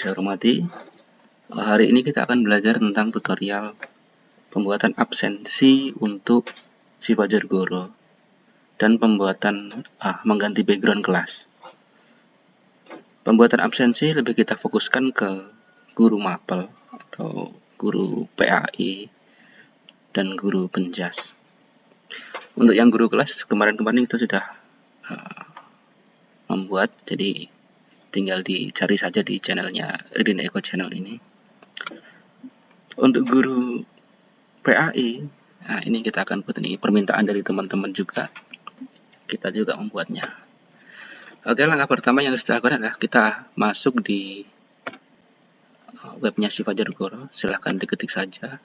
saya hormati, hari ini kita akan belajar tentang tutorial pembuatan absensi untuk si Fajar Goro dan pembuatan ah, mengganti background kelas. Pembuatan absensi lebih kita fokuskan ke guru mapel atau guru PAI dan guru penjas. Untuk yang guru kelas kemarin-kemarin kita sudah uh, membuat jadi tinggal dicari saja di channelnya Rin Eko Channel ini. Untuk guru PAI nah ini kita akan buat ini permintaan dari teman-teman juga. Kita juga membuatnya. Oke langkah pertama yang harus dilakukan adalah kita masuk di uh, webnya si Fajar Goro silahkan diketik saja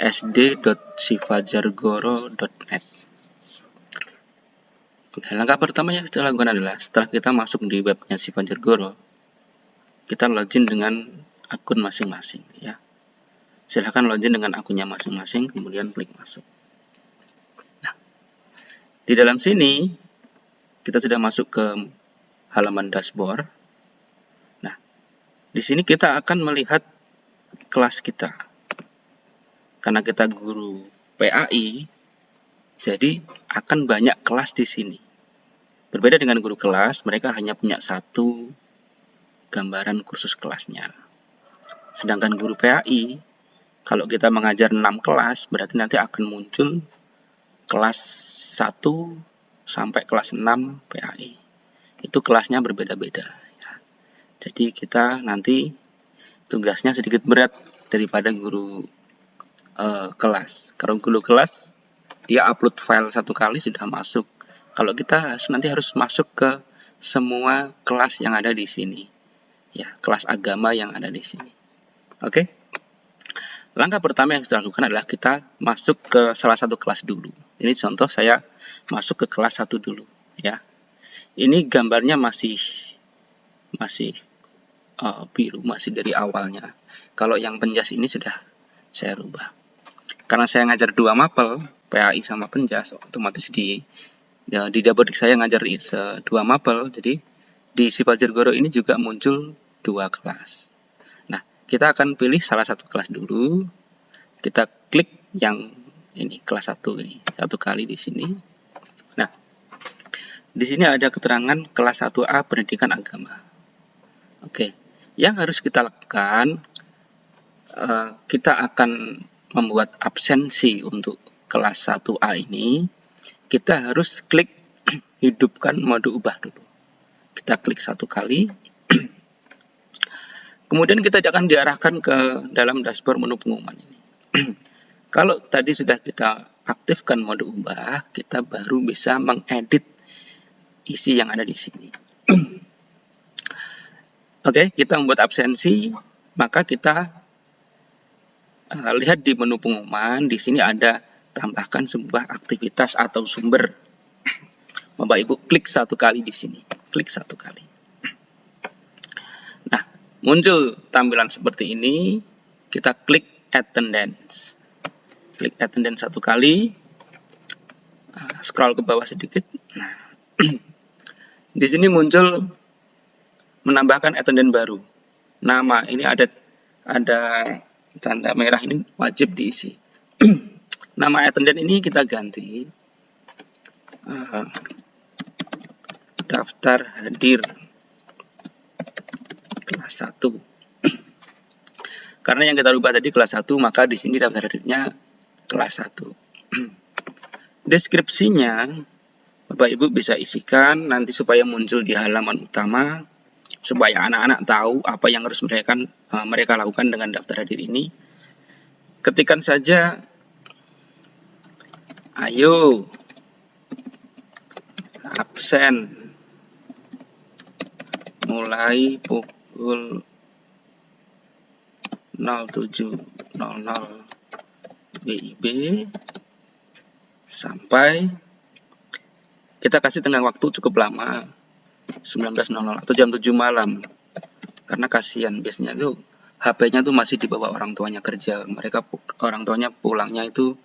sd.sifajargoro.net Oke, langkah pertama yang kita lakukan adalah setelah kita masuk di webnya si Fajar Goro, kita login dengan akun masing-masing ya. Silahkan login dengan akunnya masing-masing, kemudian klik masuk. Nah, di dalam sini kita sudah masuk ke halaman dashboard. Nah, di sini kita akan melihat kelas kita. Karena kita guru PAI, jadi akan banyak kelas di sini. Berbeda dengan guru kelas, mereka hanya punya satu gambaran kursus kelasnya. Sedangkan guru PAI, kalau kita mengajar 6 kelas, berarti nanti akan muncul kelas 1 sampai kelas 6 PAI. Itu kelasnya berbeda-beda. Ya. Jadi kita nanti tugasnya sedikit berat daripada guru uh, kelas. Kalau guru kelas dia upload file satu kali sudah masuk. Kalau kita nanti harus masuk ke semua kelas yang ada di sini. Ya, kelas agama yang ada di sini. Oke. Langkah pertama yang kita lakukan adalah kita masuk ke salah satu kelas dulu. Ini contoh saya masuk ke kelas satu dulu, ya. Ini gambarnya masih masih uh, biru, masih dari awalnya. Kalau yang penjas ini sudah saya rubah. Karena saya ngajar dua mapel, PAI sama penjas otomatis di ya, di dapodik saya ngajar dua mapel. Jadi di Sipajar Goro ini juga muncul dua kelas. Nah kita akan pilih salah satu kelas dulu. Kita klik yang ini kelas satu ini satu kali di sini. Nah di sini ada keterangan kelas 1A pendidikan agama. Oke yang harus kita lakukan uh, kita akan membuat absensi untuk kelas 1A ini, kita harus klik hidupkan mode ubah dulu. Kita klik satu kali. Kemudian kita akan diarahkan ke dalam dashboard menu pengumuman ini. Kalau tadi sudah kita aktifkan mode ubah, kita baru bisa mengedit isi yang ada di sini. Oke, kita membuat absensi, maka kita lihat di menu pengumuman, di sini ada tambahkan sebuah aktivitas atau sumber. Bapak Ibu klik satu kali di sini, klik satu kali. Nah, muncul tampilan seperti ini, kita klik attendance. Klik attendance satu kali, nah, scroll ke bawah sedikit. Nah, di sini muncul menambahkan attendance baru. Nama ini ada ada tanda merah ini wajib diisi. Nama attendant ini kita ganti uh, daftar hadir kelas 1. Karena yang kita rubah tadi kelas 1, maka di sini daftar hadirnya kelas 1. Deskripsinya Bapak Ibu bisa isikan nanti supaya muncul di halaman utama supaya anak-anak tahu apa yang harus mereka uh, mereka lakukan dengan daftar hadir ini. Ketikan saja Ayo. Absen. Mulai pukul 07.00 WIB sampai kita kasih tengah waktu cukup lama 19.00 atau jam 7 malam karena kasihan biasanya tuh HP-nya tuh masih dibawa orang tuanya kerja mereka orang tuanya pulangnya itu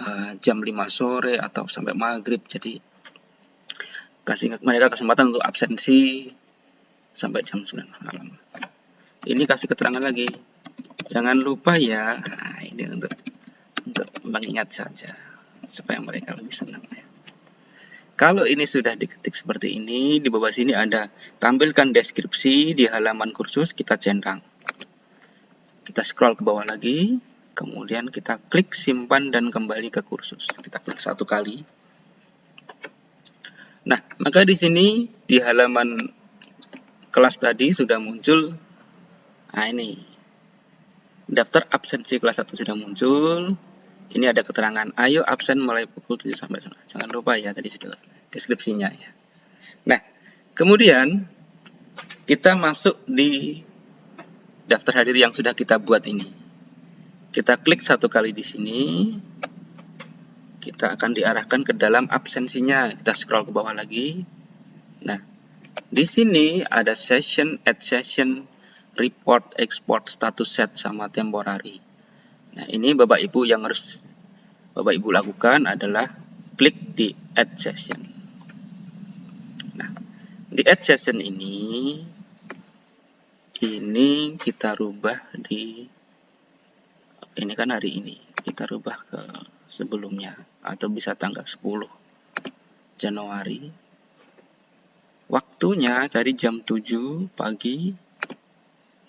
uh, jam 5 sore atau sampai maghrib jadi kasih mereka kesempatan untuk absensi sampai jam 9 malam. Ini kasih keterangan lagi. Jangan lupa ya. Nah, ini untuk untuk mengingat saja supaya mereka lebih senang ya. Kalau ini sudah diketik seperti ini, di bawah sini ada tampilkan deskripsi di halaman kursus, kita centang. Kita scroll ke bawah lagi, kemudian kita klik simpan dan kembali ke kursus. Kita klik satu kali. Nah, maka di sini di halaman kelas tadi sudah muncul nah ini daftar absensi kelas 1 sudah muncul ini ada keterangan. Ayo absen mulai pukul 7 sampai 9 jangan lupa ya tadi sudah deskripsinya ya. Nah kemudian kita masuk di daftar hadir yang sudah kita buat ini. Kita klik satu kali di sini. Kita akan diarahkan ke dalam absensinya. Kita scroll ke bawah lagi. Nah di sini ada session, add session, report, export, status set, sama temporary. Nah, ini Bapak Ibu yang harus Bapak Ibu lakukan adalah klik di add session. Nah, di add session ini, ini kita rubah di, ini kan hari ini, kita rubah ke sebelumnya, atau bisa tanggal 10 Januari Waktunya dari jam 7 pagi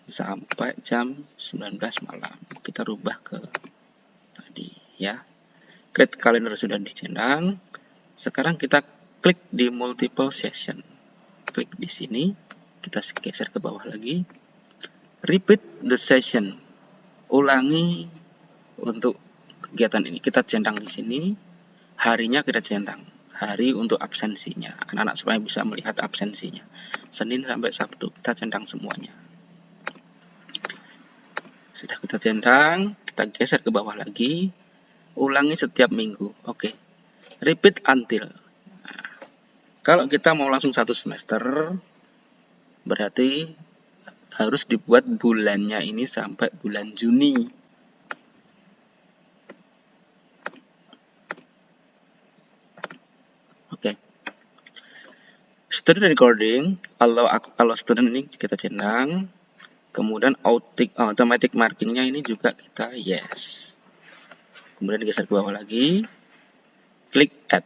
sampai jam 19 malam. Kita rubah ke tadi ya. Create calendar sudah dicentang. Sekarang kita klik di multiple session. Klik di sini, kita geser ke bawah lagi. Repeat the session. Ulangi untuk kegiatan ini. Kita centang di sini. Harinya kita centang hari untuk absensinya. Anak-anak supaya bisa melihat absensinya. Senin sampai Sabtu kita centang semuanya. Sudah kita centang, kita geser ke bawah lagi. Ulangi setiap minggu. Oke. Repeat until. Nah, kalau kita mau langsung satu semester, berarti harus dibuat bulannya ini sampai bulan Juni. student recording kalau student ini kita centang kemudian automatic markingnya ini juga kita yes. Kemudian geser ke bawah lagi. Klik add.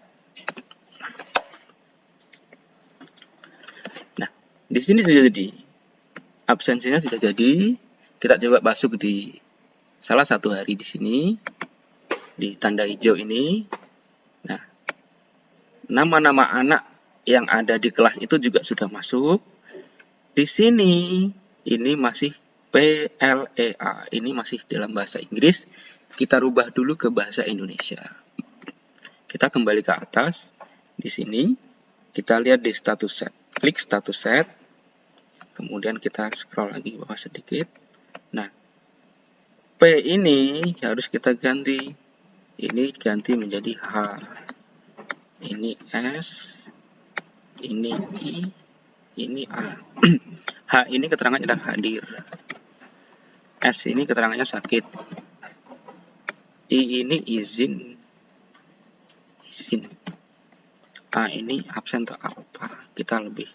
Nah di sini sudah jadi. Absensinya sudah jadi. Kita coba masuk di salah satu hari di sini di tanda hijau ini. Nah nama-nama anak yang ada di kelas itu juga sudah masuk. Di sini ini masih PLEA, ini masih dalam bahasa Inggris. Kita rubah dulu ke bahasa Indonesia. Kita kembali ke atas. Di sini kita lihat di status set. Klik status set. Kemudian kita scroll lagi bawah sedikit. Nah, P ini harus kita ganti. Ini ganti menjadi H. Ini S, ini I, ini A. H ini keterangannya adalah hadir. S ini keterangannya sakit. I ini izin. Izin. A ini absen atau alpha. Kita lebih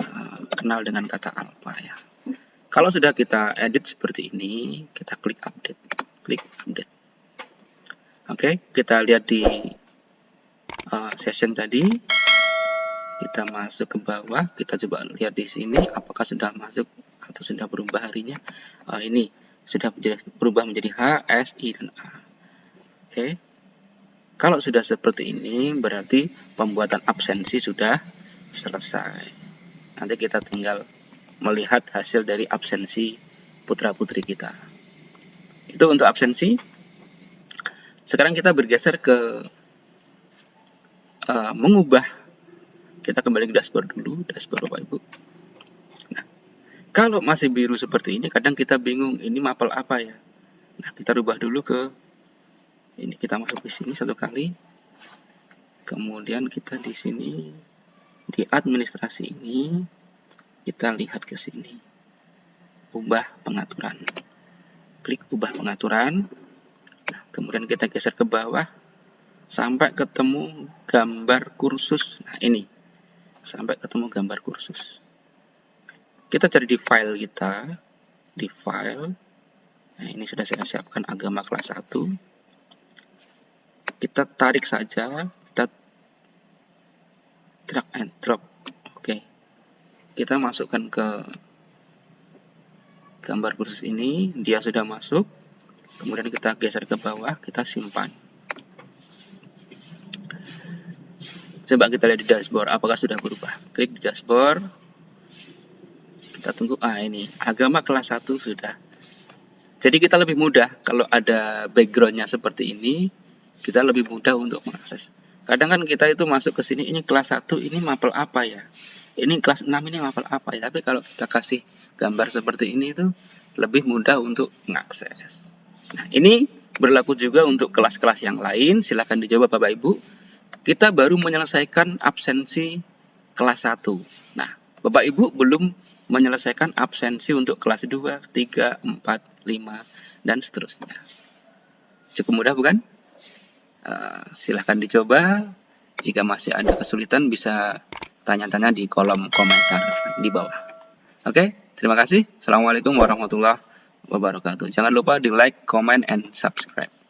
uh, kenal dengan kata alpha ya. Kalau sudah kita edit seperti ini, kita klik update. Klik update. Oke, okay, kita lihat di uh, session tadi kita masuk ke bawah kita coba lihat di sini apakah sudah masuk atau sudah berubah harinya. Uh, ini sudah berubah menjadi H, S, I, dan A. Oke. Okay. kalau sudah seperti ini berarti pembuatan absensi sudah selesai. Nanti kita tinggal melihat hasil dari absensi putra putri kita. Itu untuk absensi. Sekarang kita bergeser ke uh, mengubah kita kembali ke dashboard dulu, dashboard Bapak Ibu. Nah, kalau masih biru seperti ini, kadang kita bingung, ini mapel apa ya? Nah, kita rubah dulu ke, ini kita masuk di sini satu kali. Kemudian kita di sini, di administrasi ini, kita lihat ke sini. Ubah pengaturan. Klik ubah pengaturan. Nah, kemudian kita geser ke bawah sampai ketemu gambar kursus. Nah, ini sampai ketemu gambar kursus. Kita cari di file kita, di file, nah ini sudah saya siapkan agama kelas 1. Kita tarik saja, kita drag and drop. Oke. Kita masukkan ke gambar kursus ini, dia sudah masuk. Kemudian kita geser ke bawah, kita simpan. Coba kita lihat di dashboard, apakah sudah berubah. Klik di dashboard. Kita tunggu, ah ini, agama kelas 1 sudah. Jadi kita lebih mudah, kalau ada backgroundnya seperti ini, kita lebih mudah untuk mengakses. Kadang kan kita itu masuk ke sini, ini kelas 1, ini mapel apa ya? Ini kelas 6, ini mapel apa ya? Tapi kalau kita kasih gambar seperti ini itu lebih mudah untuk mengakses. Nah, ini berlaku juga untuk kelas-kelas yang lain. Silahkan dijawab Bapak Ibu. Kita baru menyelesaikan absensi kelas 1. Nah, Bapak Ibu belum menyelesaikan absensi untuk kelas 2, 3, 4, 5, dan seterusnya. Cukup mudah bukan? Uh, silahkan dicoba. Jika masih ada kesulitan bisa tanya-tanya di kolom komentar di bawah. Oke? Okay? Terima kasih. Assalamualaikum warahmatullahi wabarakatuh. Jangan lupa di like, comment, and subscribe.